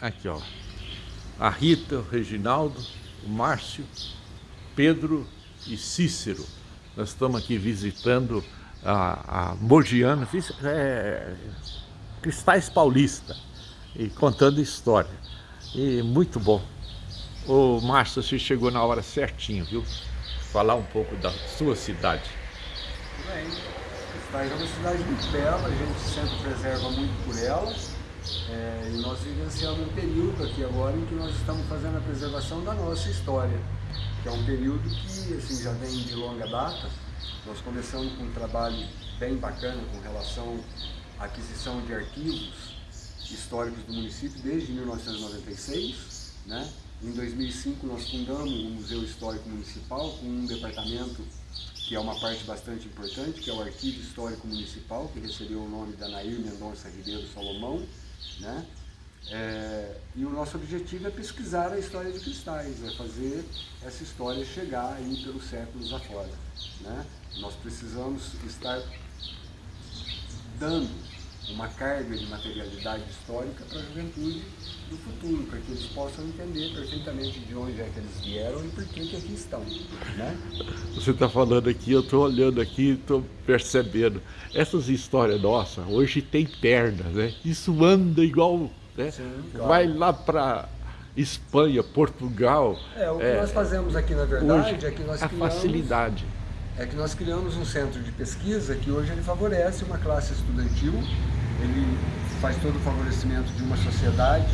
Aqui, ó. A Rita, o Reginaldo, o Márcio, Pedro e Cícero. Nós estamos aqui visitando a, a Mogiana, é, Cristais Paulista, e contando história. E muito bom. Ô Márcio, você chegou na hora certinho, viu? Falar um pouco da sua cidade. Bem, Cristais é uma cidade muito bela, a gente sempre preserva muito por ela. É, e nós vivenciamos um período aqui agora em que nós estamos fazendo a preservação da nossa história, que é um período que assim, já vem de longa data. Nós começamos com um trabalho bem bacana com relação à aquisição de arquivos históricos do município desde 1996. Né? Em 2005 nós fundamos o Museu Histórico Municipal com um departamento que é uma parte bastante importante, que é o Arquivo Histórico Municipal, que recebeu o nome da Nair Mendonça Ribeiro Salomão, né? É, e o nosso objetivo é pesquisar a história de cristais, é fazer essa história chegar aí pelos séculos afora. Né? Nós precisamos estar dando uma carga de materialidade histórica para a juventude do futuro, para que eles possam entender perfeitamente de onde é que eles vieram e por que, que aqui estão. Né? Você está falando aqui, eu estou olhando aqui, estou percebendo. Essas histórias nossas, hoje tem pernas, né? Isso anda igual, né? Sim, claro. Vai lá para Espanha, Portugal. É, o que é, nós fazemos aqui, na verdade, hoje, é que nós a criamos... facilidade é que nós criamos um centro de pesquisa que hoje ele favorece uma classe estudantil, faz todo o favorecimento de uma sociedade,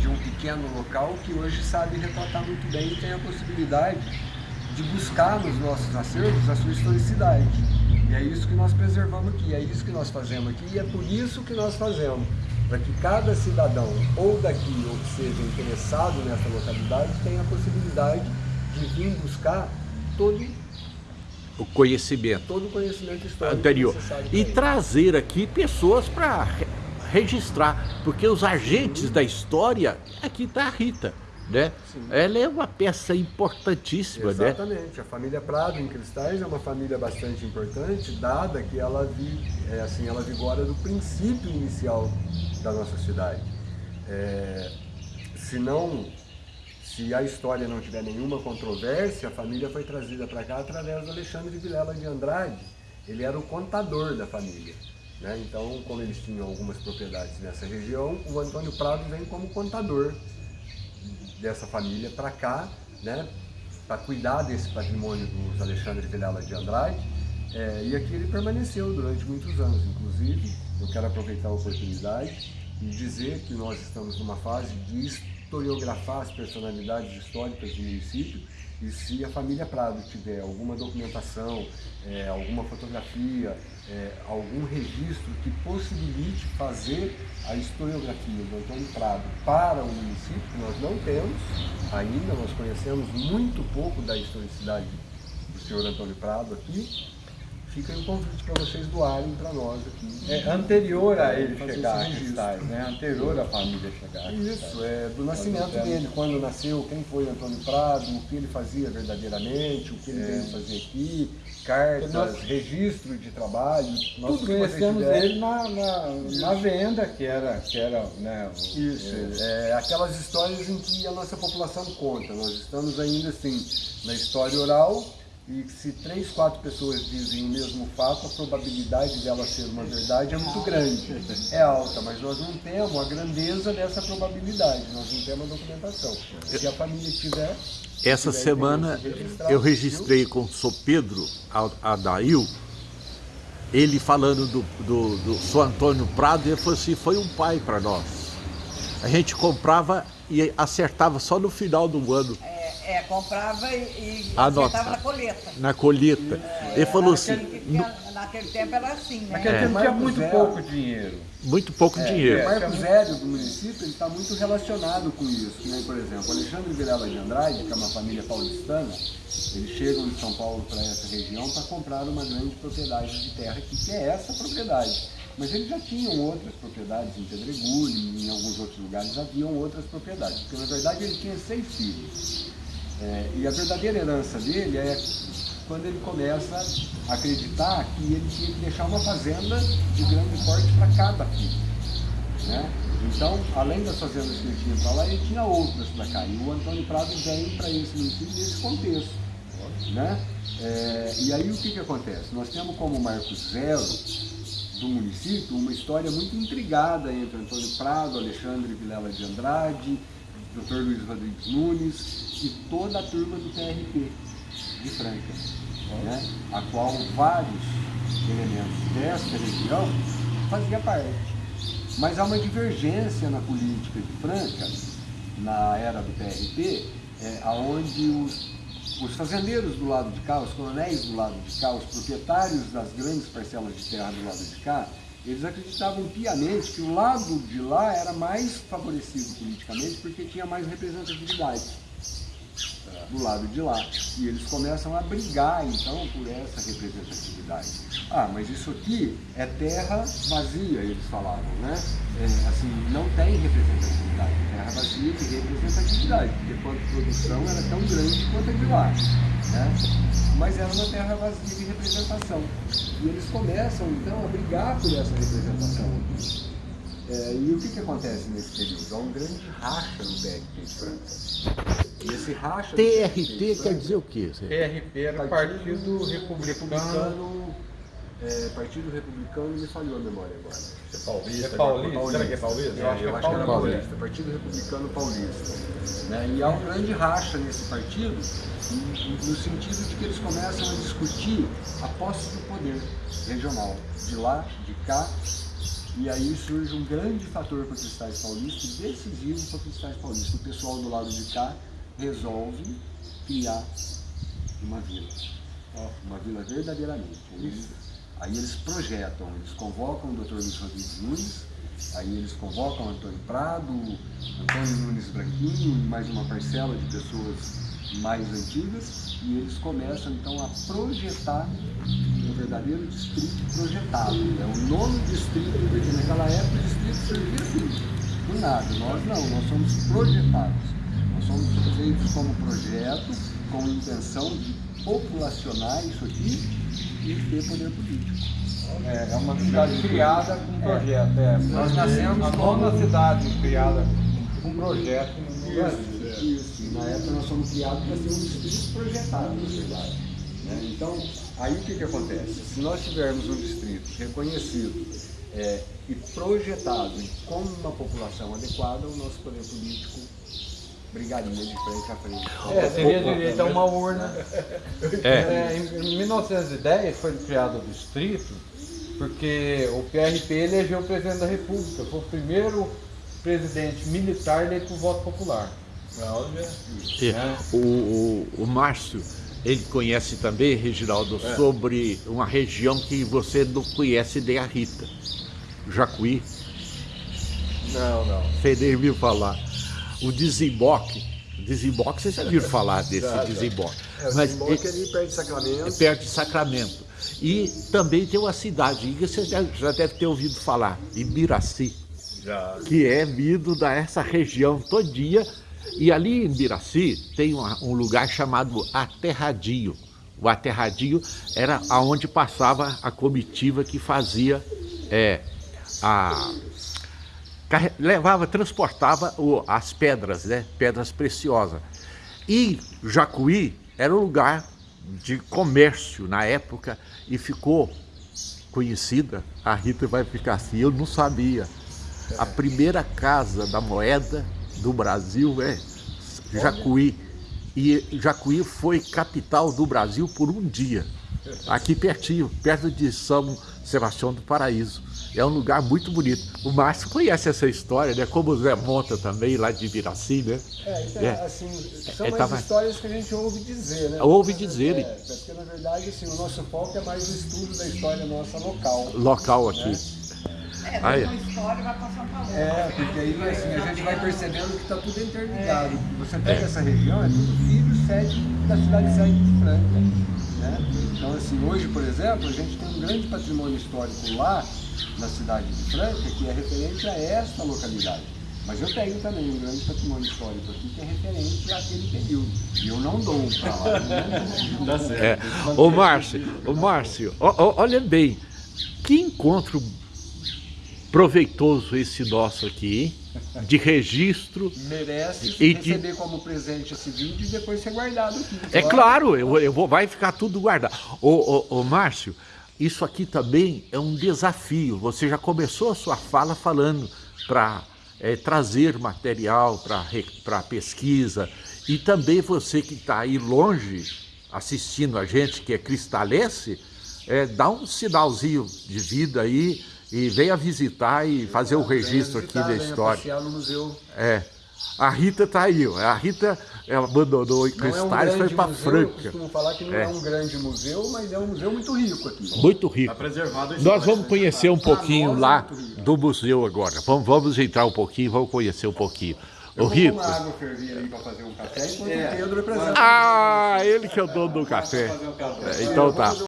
de um pequeno local que hoje sabe retratar muito bem e tem a possibilidade de buscar nos nossos acervos a sua historicidade. E é isso que nós preservamos aqui, é isso que nós fazemos aqui e é por isso que nós fazemos, para que cada cidadão, ou daqui ou que seja interessado nessa localidade, tenha a possibilidade de vir buscar todo o conhecimento, todo o conhecimento histórico anterior e trazer aqui pessoas para registrar, porque os agentes da história, aqui está a Rita, né? Ela é uma peça importantíssima, Exatamente. né? Exatamente. A família Prado em Cristais é uma família bastante importante, dada que ela, vi, é, assim, ela vigora do princípio inicial da nossa cidade. É, se não se a história não tiver nenhuma controvérsia, a família foi trazida para cá através do Alexandre Vilela de Andrade. Ele era o contador da família. Né? Então, como eles tinham algumas propriedades nessa região, o Antônio Prado vem como contador dessa família para cá, né? para cuidar desse patrimônio dos Alexandre Vilela de Andrade. É, e aqui ele permaneceu durante muitos anos, inclusive. Eu quero aproveitar a oportunidade e dizer que nós estamos numa fase de historiografar as personalidades históricas do município e se a família Prado tiver alguma documentação, é, alguma fotografia, é, algum registro que possibilite fazer a historiografia do Antônio Prado para o município, que nós não temos ainda, nós conhecemos muito pouco da historicidade do senhor Antônio Prado aqui, fica um convite para vocês doarem para nós aqui. É anterior a ele chegar a Cristais, né? Anterior à família chegar a Isso, é do nascimento dele, quando nasceu, quem foi Antônio Prado, o que ele fazia verdadeiramente, o que ele é. veio fazer aqui, cartas, nós, registro de trabalho, nós tudo conhecemos ele na, na, na, venda, que era, que era né, o, Isso, é, é, aquelas histórias em que a nossa população conta. Nós estamos ainda assim na história oral, e se três, quatro pessoas dizem o mesmo fato, a probabilidade dela ser uma verdade é muito grande. É alta, mas nós não temos a grandeza dessa probabilidade, nós não temos a documentação. Se a família tiver... Essa tiver semana eu registrei com o Sr. Pedro Adail, ele falando do, do, do Sr. Antônio Prado, ele falou assim, foi um pai para nós. A gente comprava e acertava só no final do ano. É, comprava e, e acertava na colheita. Na colheita. É, Ele falou assim... Tinha, naquele tempo era assim, né? Naquele é. tempo tinha muito zero. pouco dinheiro. Muito pouco é, dinheiro. O Marco Zero do município está muito relacionado com isso. Né? Por exemplo, Alexandre Vilela de Andrade, que é uma família paulistana, eles chegam de São Paulo para essa região para comprar uma grande propriedade de terra aqui, que é essa propriedade. Mas eles já tinham outras propriedades em Pedregulho, em alguns outros lugares haviam outras propriedades, porque na verdade ele tinha seis filhos. É, e a verdadeira herança dele é quando ele começa a acreditar que ele tinha que deixar uma fazenda de grande porte para cada filho. Né? Então, além das fazendas que ele tinha para lá, ele tinha outras para cá. E o Antônio Prado vem para esse nesse contexto. Né? É, e aí o que, que acontece? Nós temos como marco zero do município uma história muito intrigada entre Antônio Prado, Alexandre Vilela de Andrade, Dr. Luiz Rodrigues Nunes e toda a turma do TRP de Franca, né? a qual vários elementos desta região fazia parte. Mas há uma divergência na política de Franca, na era do PRP, é, onde os, os fazendeiros do lado de cá, os coronéis do lado de cá, os proprietários das grandes parcelas de terra do lado de cá, eles acreditavam piamente que o lado de lá era mais favorecido politicamente porque tinha mais representatividade do lado de lá. E eles começam a brigar, então, por essa representatividade. Ah, mas isso aqui é terra vazia, eles falavam, né? É, assim, não tem representatividade. Terra vazia de representatividade, porque quanto produção era tão grande quanto a de lá. Né? Mas era uma terra vazia de representação. E eles começam, então, a brigar por essa representação aqui. É, e o que, que acontece nesse período? Há um grande racha no de Franca. E esse racha... TRT quer dizer o quê? TRP era Partido, Partido Republicano... republicano é, Partido Republicano me falhou a memória agora. É paulista? É paulista? paulista. Será que é paulista? eu acho, eu que, é acho que é paulista. Partido Republicano Paulista. Né? E há um grande racha nesse partido, no sentido de que eles começam a discutir a posse do poder regional, de lá, de cá, e aí surge um grande fator para Cristais Paulista, decisivo para Cristais Paulista. O pessoal do lado de cá resolve criar uma vila, uma vila verdadeiramente. Eles, aí eles projetam, eles convocam o Dr. Luiz Rodrigues Nunes, aí eles convocam Antônio Prado, Antônio Nunes Branquinho e mais uma parcela de pessoas mais antigas e eles começam então a projetar um verdadeiro distrito projetado. É o nome distrito, porque naquela época o distrito surgia assim, do nada. Nós não, nós somos projetados. Nós somos feitos como projeto, com intenção de populacionar isso aqui e ter poder político. É, é uma cidade criada com projeto. É. Nós nascemos a nona cidade criada com projeto no Brasil. Isso, na época nós fomos criados para ser um distrito projetado, na verdade. Né? Então, aí o que, que acontece? Se nós tivermos um distrito reconhecido é, e projetado com uma população adequada, o nosso poder político brigaria de frente a frente. É, seria direito a uma urna. É. É, em, em 1910 foi criado o distrito porque o PRP elegeu o presidente da República, foi o primeiro presidente militar eleito por voto popular. É, o, o, o Márcio, ele conhece também, Reginaldo, é. sobre uma região que você não conhece nem a Rita, Jacuí. Não, não. Você nem viu falar. O desemboque, desemboque, vocês já viram falar desse já, desemboque. É, o Mas, desemboque é ali perto de Sacramento. É perto de Sacramento. E também tem uma cidade, você já, já deve ter ouvido falar, Ibiraci. Já. Que é vindo dessa região todinha e ali em Biraci tem um lugar chamado Aterradio. O Aterradio era aonde passava a comitiva que fazia é, a levava, transportava o, as pedras, né? Pedras preciosas. E Jacuí era um lugar de comércio na época e ficou conhecida. A Rita vai ficar assim, eu não sabia. A primeira casa da moeda do Brasil é Jacuí. E Jacuí foi capital do Brasil por um dia. Aqui pertinho, perto de São Sebastião do Paraíso. É um lugar muito bonito. O Márcio conhece essa história, né? Como o Zé Monta também, lá de Ibiraci, né? É, então, é. assim, são é, mais tava... histórias que a gente ouve dizer, né? Ouve dizer. É, porque, na verdade, assim, o nosso foco é mais o estudo da história nossa local. Local aqui. Né? É, história vai passar para outra. É, porque aí assim, a gente vai percebendo que está tudo interligado. É. Você pega é. essa região, é tudo filho sede da cidade sede de Franca. Né? Então, assim, hoje, por exemplo, a gente tem um grande patrimônio histórico lá, na cidade de Franca, que é referente a esta localidade. Mas eu tenho também um grande patrimônio histórico aqui que é referente àquele período. E eu não dou para lá. Tá certo. É. Ô Márcio, ô Márcio, olha bem, que encontro proveitoso esse nosso aqui, de registro. Merece E receber de- como presente esse vídeo e depois ser guardado aqui. É claro, eu, eu vou, vai ficar tudo guardado. Ô, ô, ô, Márcio, isso aqui também é um desafio. Você já começou a sua fala falando para trazer material para pesquisa e também você que está aí longe assistindo a gente, que é cristalense, é, dá um sinalzinho de vida aí e venha visitar e fazer o registro aqui da história. no museu. É. A Rita tá aí, ó. A Rita ela abandonou em é um Cristais e foi para Franca. costumo falar que não é. É. um grande museu, mas é um museu muito rico aqui. Muito rico. preservado a Nós vamos né? conhecer um pouquinho nós é lá rico. do museu agora. Vamos, vamos entrar um pouquinho, vamos conhecer um pouquinho. Eu vou Rito. tomar água fervida aí para fazer um café enquanto É. o Pedro apresenta. Ah, ele que é o dono do um café. É, Então tá.